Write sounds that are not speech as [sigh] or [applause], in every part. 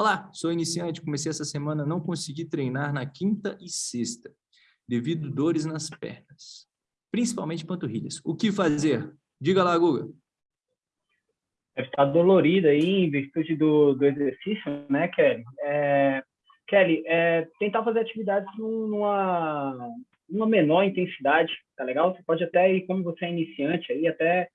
Olá, sou iniciante, comecei essa semana, não consegui treinar na quinta e sexta, devido dores nas pernas, principalmente panturrilhas. O que fazer? Diga lá, Guga. Deve estar dolorida aí em virtude do, do exercício, né, Kelly? É, Kelly, é, tentar fazer atividades numa, numa menor intensidade, tá legal? Você pode até ir, como você é iniciante, aí até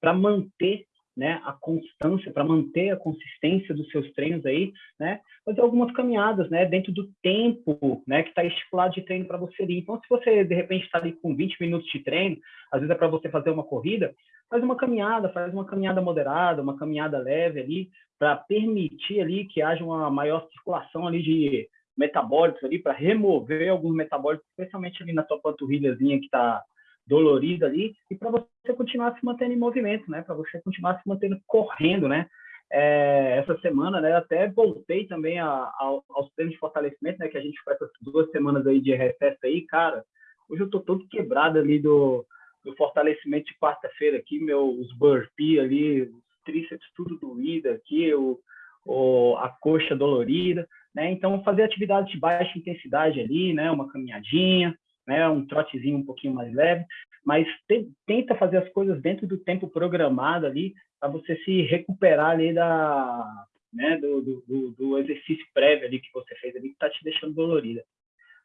para manter né, a constância, para manter a consistência dos seus treinos aí, né, fazer algumas caminhadas, né, dentro do tempo, né, que está estipulado de treino para você ir. Então, se você, de repente, está ali com 20 minutos de treino, às vezes é para você fazer uma corrida, faz uma caminhada, faz uma caminhada moderada, uma caminhada leve ali, para permitir ali que haja uma maior circulação ali de metabólicos ali, para remover alguns metabólicos, especialmente ali na sua panturrilhazinha que está dolorida ali, e para você continuar se mantendo em movimento, né? Para você continuar se mantendo correndo, né? É, essa semana, né? Até voltei também a, a, aos treinos de fortalecimento, né? Que a gente faz essas duas semanas aí de recesso aí, cara. Hoje eu tô todo quebrado ali do, do fortalecimento de quarta-feira aqui, meus burpee ali, os tríceps tudo doído aqui, o, o, a coxa dolorida, né? Então, fazer atividades de baixa intensidade ali, né? Uma caminhadinha, né, um trotezinho um pouquinho mais leve, mas te, tenta fazer as coisas dentro do tempo programado ali, para você se recuperar ali da, né, do, do, do, exercício prévio ali que você fez ali, que está te deixando dolorida.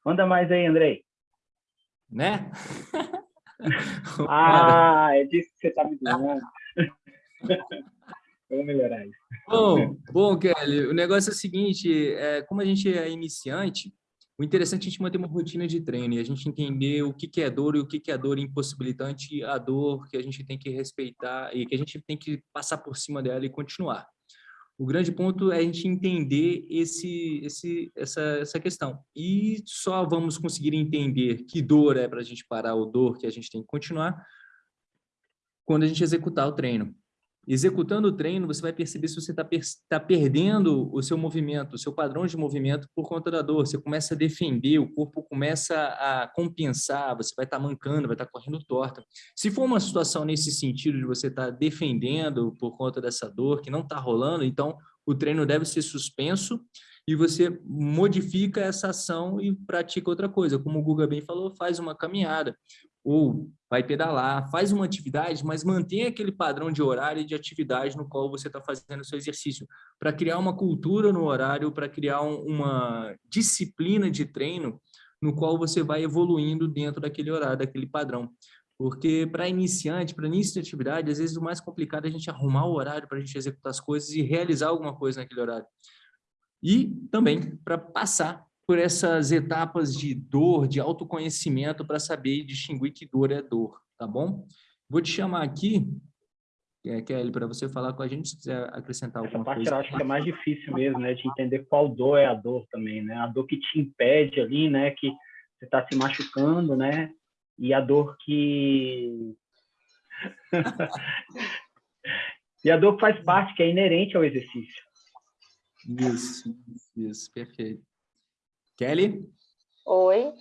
Manda mais aí, Andrei. Né? [laughs] ah, é disso que você está me dizendo. [laughs] Vamos melhorar isso. Bom, bom, Kelly, o negócio é o seguinte, é, como a gente é iniciante, o interessante é a gente manter uma rotina de treino e a gente entender o que, é dor e o que, que é dor impossibilitante, a dor que a gente tem que respeitar e que a gente tem que passar por cima dela e continuar. O grande ponto é a gente entender esse, esse, essa, essa questão. E só vamos conseguir entender que dor é para a gente parar ou dor que a gente tem que continuar quando a gente executar o treino. Executando o treino, você vai perceber se você está per tá perdendo o seu movimento, o seu padrão de movimento por conta da dor. Você começa a defender, o corpo começa a compensar, você vai estar tá mancando, vai estar tá correndo torta. Se for uma situação nesse sentido de você estar tá defendendo por conta dessa dor que não está rolando, então o treino deve ser suspenso e você modifica essa ação e pratica outra coisa. Como o Guga bem falou, faz uma caminhada ou vai pedalar, faz uma atividade, mas mantém aquele padrão de horário e de atividade no qual você está fazendo o seu exercício, para criar uma cultura no horário, para criar um, uma disciplina de treino no qual você vai evoluindo dentro daquele horário, daquele padrão. Porque para iniciante, para início de atividade, às vezes o mais complicado é a gente arrumar o horário para a gente executar as coisas e realizar alguma coisa naquele horário. E também para passar por essas etapas de dor, de autoconhecimento, para saber distinguir que dor é dor, tá bom? Vou te chamar aqui, é, Kelly, para você falar com a gente, se quiser acrescentar alguma Essa parte coisa. eu acho que é mais difícil mesmo, né? De entender qual dor é a dor também, né? A dor que te impede ali, né? Que você está se machucando, né? E a dor que... [laughs] e a dor que faz parte, que é inerente ao exercício. Isso, isso, perfeito. Kelly? Oi.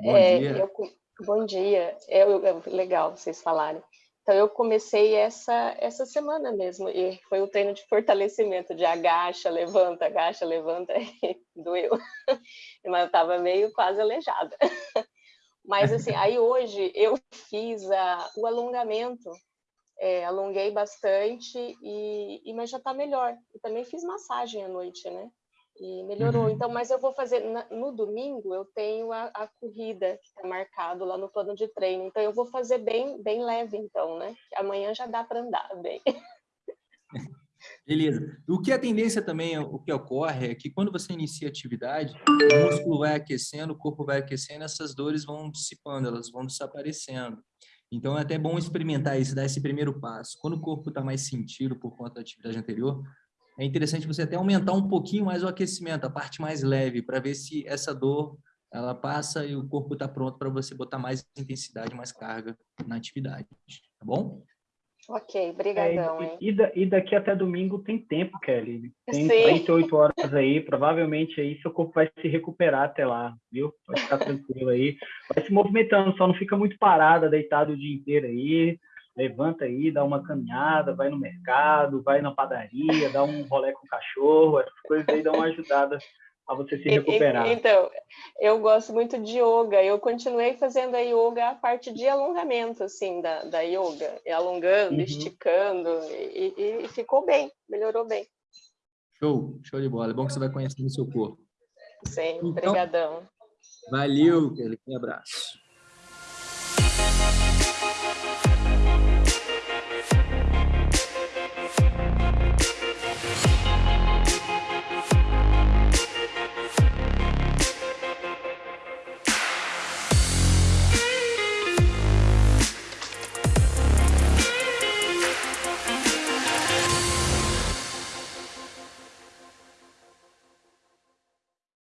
Bom é, dia. Eu, bom dia. É, legal vocês falarem. Então, eu comecei essa, essa semana mesmo, e foi o treino de fortalecimento, de agacha, levanta, agacha, levanta, e [laughs] doeu. [laughs] Mas eu estava meio quase aleijada. [laughs] Mas, assim, aí hoje eu fiz a, o alongamento, é, alonguei bastante, e, e mas já está melhor. E também fiz massagem à noite, né? E melhorou. Uhum. Então, mas eu vou fazer no domingo eu tenho a, a corrida que está marcado lá no plano de treino. Então eu vou fazer bem bem leve então, né? Amanhã já dá para andar bem. [laughs] Beleza. O que a tendência também, o que ocorre é que quando você inicia a atividade, o músculo vai aquecendo, o corpo vai aquecendo, essas dores vão dissipando, elas vão desaparecendo. Então é até bom experimentar isso, dar esse primeiro passo. Quando o corpo está mais sentido por conta da atividade anterior, é interessante você até aumentar um pouquinho mais o aquecimento, a parte mais leve, para ver se essa dor ela passa e o corpo está pronto para você botar mais intensidade, mais carga na atividade, tá bom? Ok, brigadão, é, e, e, daqui até domingo tem tempo, Kelly. Tem Sim. 48 horas aí, provavelmente aí seu corpo vai se recuperar até lá, viu? Pode ficar tranquilo aí. Vai se movimentando, só não fica muito parada, deitado o dia inteiro aí. Levanta aí, dá uma caminhada, vai no mercado, vai na padaria, dá um rolê com o cachorro, essas coisas aí dão uma ajudada a você se recuperar. Então, eu gosto muito de yoga. Eu continuei fazendo a yoga a parte de alongamento, assim, da, da yoga. Alongando, uhum. esticando, e, e, e, ficou bem, melhorou bem. Show, show de bola. É bom que você vai conhecendo o seu corpo. Sim, então, obrigadão. Valeu, Kelly. Um abraço.